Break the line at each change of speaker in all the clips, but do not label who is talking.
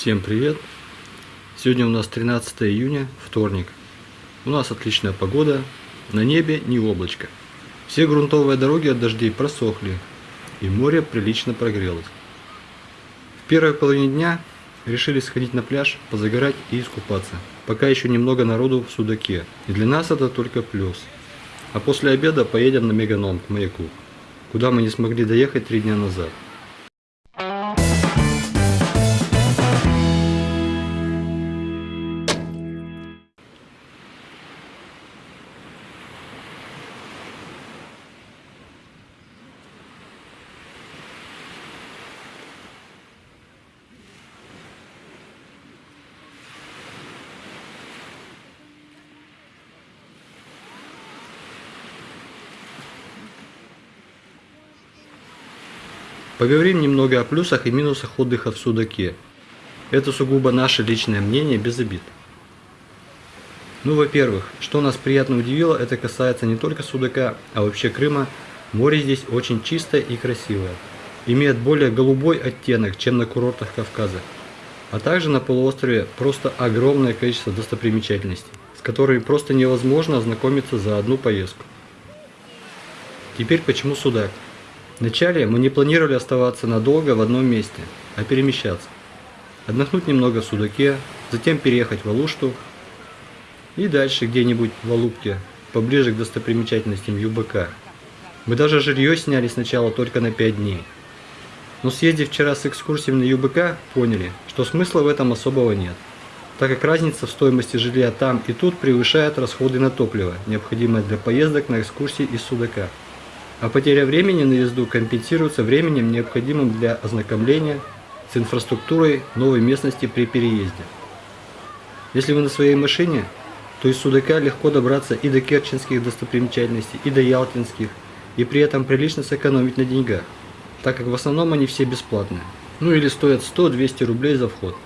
Всем привет! Сегодня у нас 13 июня, вторник. У нас отличная погода, на небе не облачко. Все грунтовые дороги от дождей просохли, и море прилично прогрелось. В первой половине дня решили сходить на пляж, позагорать и искупаться. Пока еще немного народу в Судаке, и для нас это только плюс. А после обеда поедем на Меганом к маяку, куда мы не смогли доехать три дня назад. Поговорим немного о плюсах и минусах отдыха в Судаке. Это сугубо наше личное мнение, без обид. Ну, во-первых, что нас приятно удивило, это касается не только Судака, а вообще Крыма. Море здесь очень чистое и красивое. Имеет более голубой оттенок, чем на курортах Кавказа. А также на полуострове просто огромное количество достопримечательностей, с которыми просто невозможно ознакомиться за одну поездку. Теперь почему Судак? Вначале мы не планировали оставаться надолго в одном месте, а перемещаться. Отдохнуть немного в Судаке, затем переехать в Алушту и дальше где-нибудь в Алупке, поближе к достопримечательностям ЮБК. Мы даже жилье сняли сначала только на 5 дней. Но съездив вчера с экскурсией на ЮБК, поняли, что смысла в этом особого нет, так как разница в стоимости жилья там и тут превышает расходы на топливо, необходимое для поездок на экскурсии из Судака а потеря времени на езду компенсируется временем, необходимым для ознакомления с инфраструктурой новой местности при переезде. Если вы на своей машине, то из Судака легко добраться и до керченских достопримечательностей, и до ялтинских, и при этом прилично сэкономить на деньгах, так как в основном они все бесплатные. Ну или стоят 100-200 рублей за вход.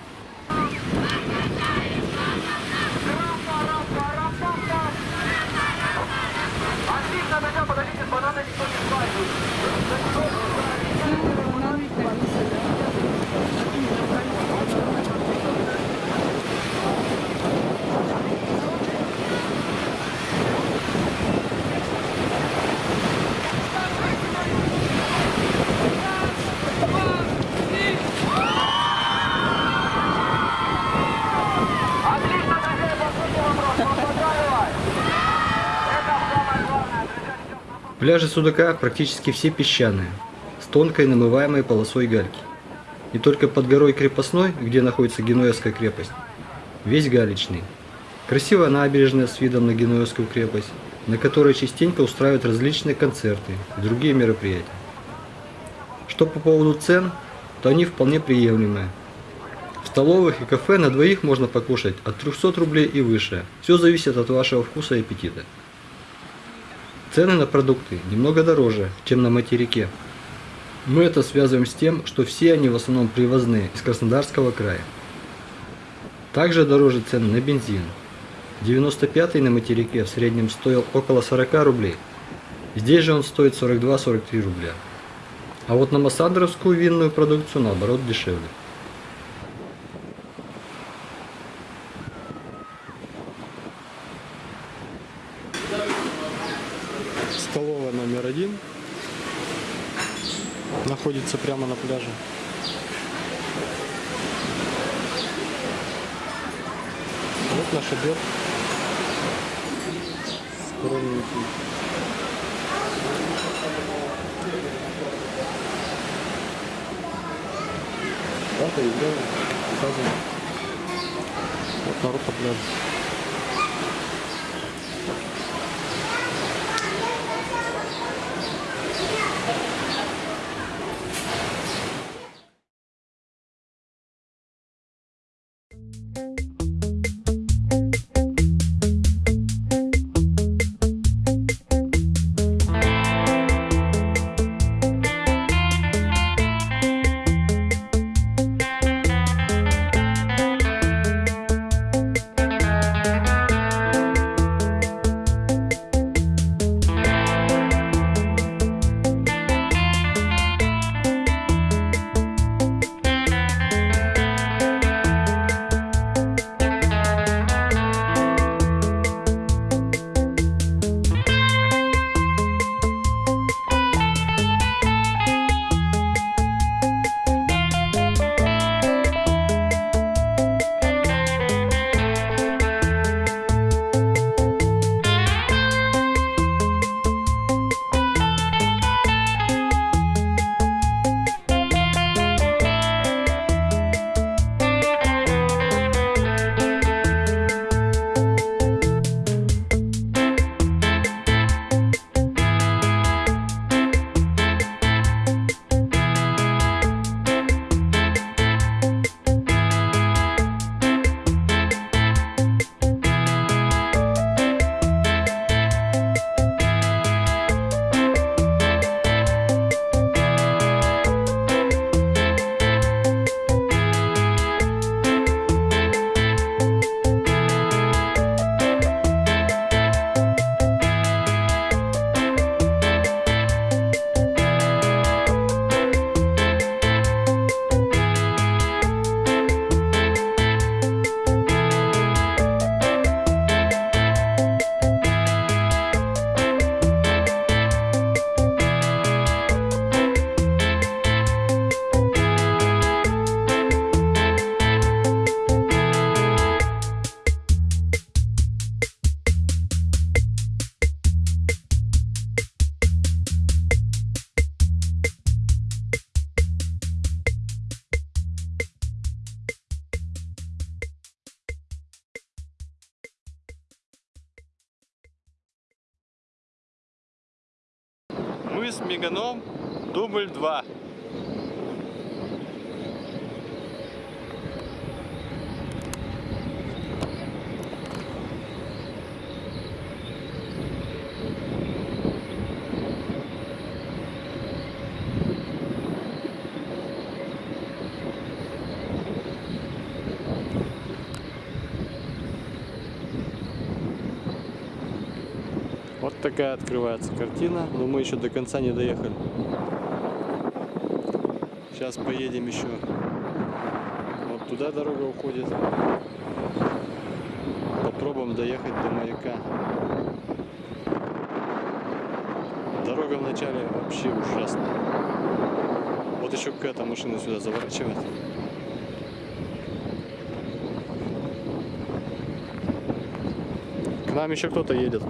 Пляжи Судака практически все песчаные, с тонкой намываемой полосой гальки. И только под горой Крепостной, где находится Генуэзская крепость, весь галечный. Красивая набережная с видом на Генуэзскую крепость, на которой частенько устраивают различные концерты и другие мероприятия. Что по поводу цен, то они вполне приемлемые. В столовых и кафе на двоих можно покушать от 300 рублей и выше. Все зависит от вашего вкуса и аппетита. Цены на продукты немного дороже, чем на материке. Мы это связываем с тем, что все они в основном привозные из Краснодарского края. Также дороже цены на бензин. 95 на материке в среднем стоил около 40 рублей. Здесь же он стоит 42-43 рубля. А вот на массандровскую винную продукцию наоборот дешевле. Находится прямо на пляже. Вот наш обед. Скромненький. Дата и время указано. Вот народ по пляжу. Мыс Меганом, дубль 2. Вот такая открывается картина, но мы еще до конца не доехали. Сейчас поедем еще. Вот туда дорога уходит. Попробуем доехать до маяка. Дорога вначале вообще ужасная. Вот еще какая-то машина сюда заворачивает. К нам еще кто-то едет.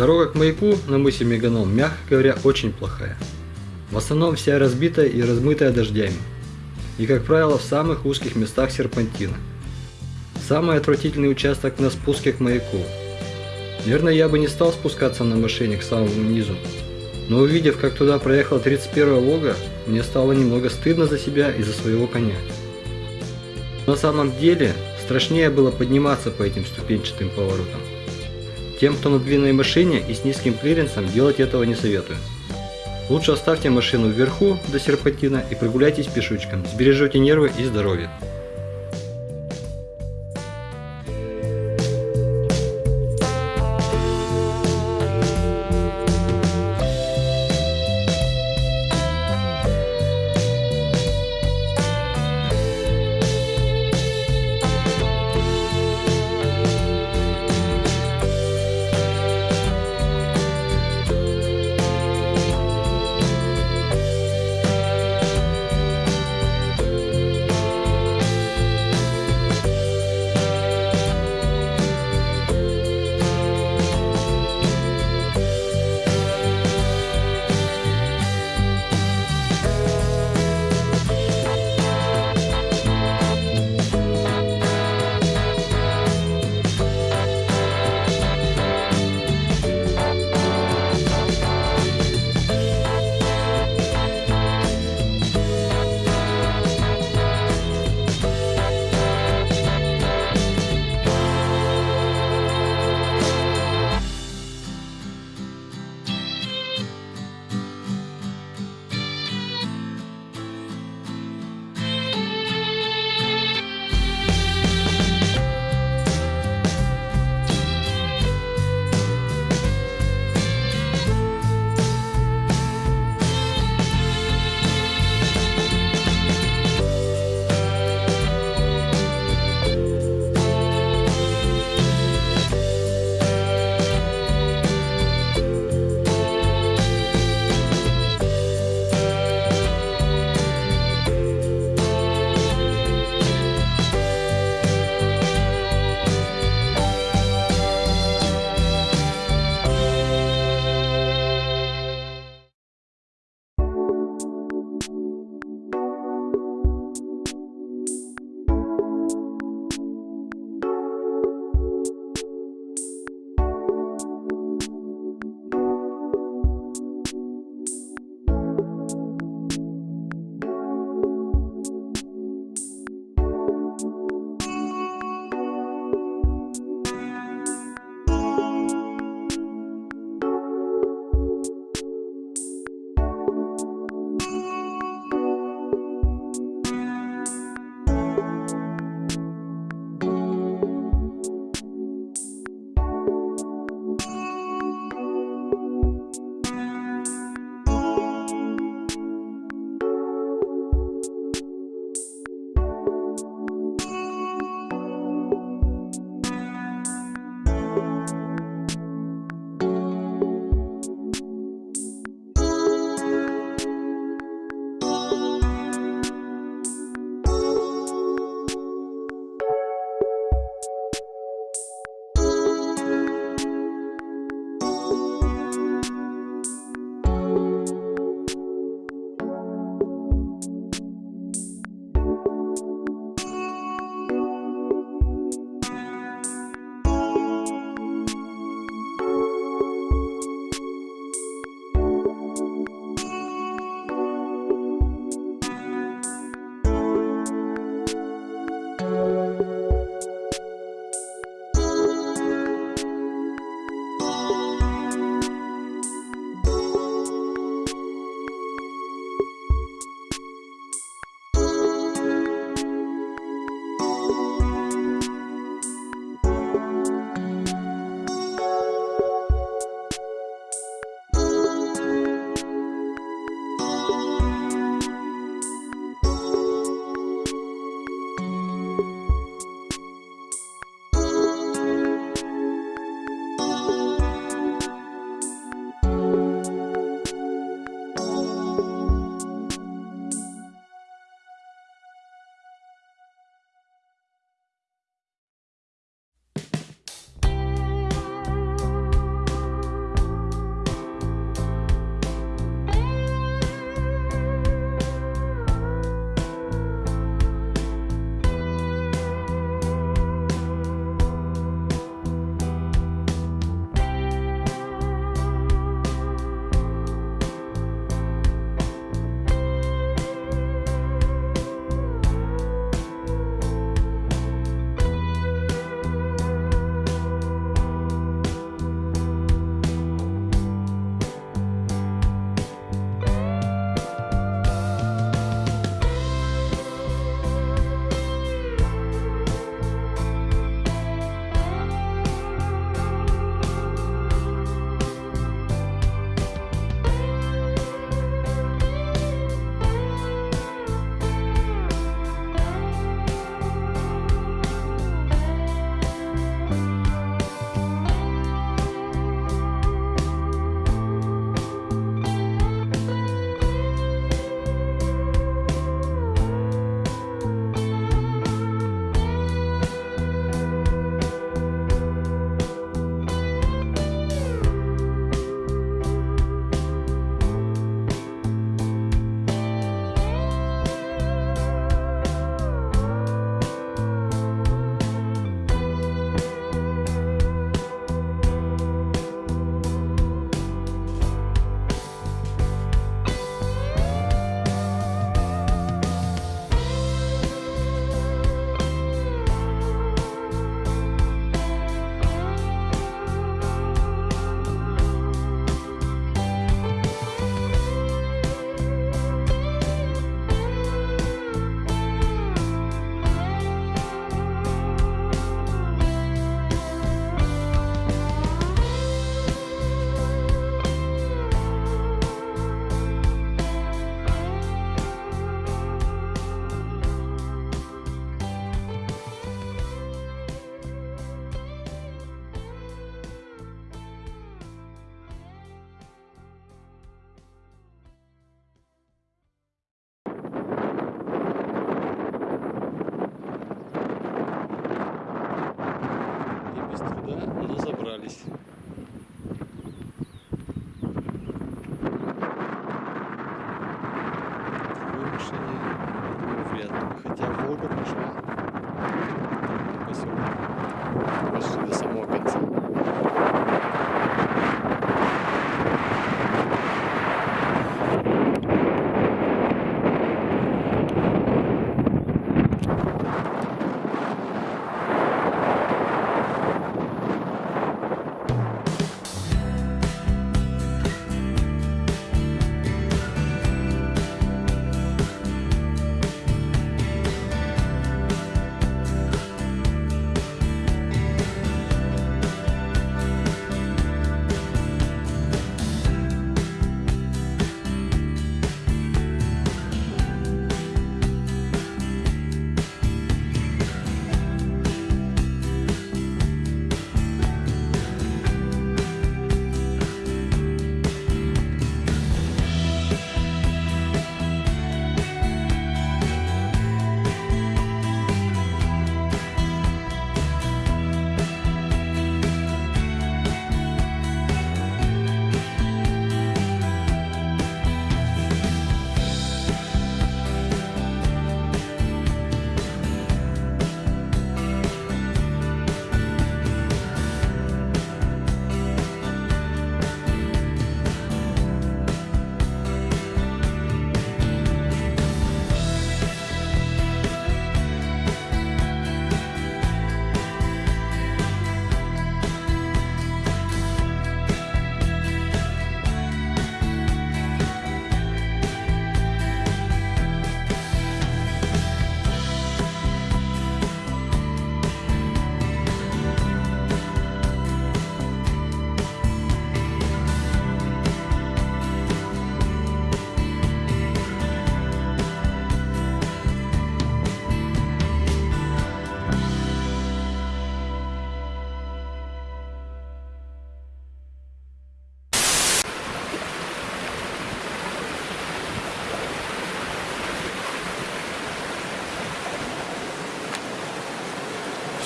Дорога к маяку на мысе Меганом, мягко говоря, очень плохая. В основном вся разбитая и размытая дождями. И, как правило, в самых узких местах серпантина. Самый отвратительный участок на спуске к маяку. Наверное, я бы не стал спускаться на машине к самому низу. Но увидев, как туда проехала 31 Волга, мне стало немного стыдно за себя и за своего коня. На самом деле, страшнее было подниматься по этим ступенчатым поворотам. Тем, кто на длинной машине и с низким клиренсом, делать этого не советую. Лучше оставьте машину вверху до серпантина и прогуляйтесь пешочком, сбережете нервы и здоровье.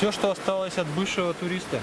Все, что осталось от бывшего туриста.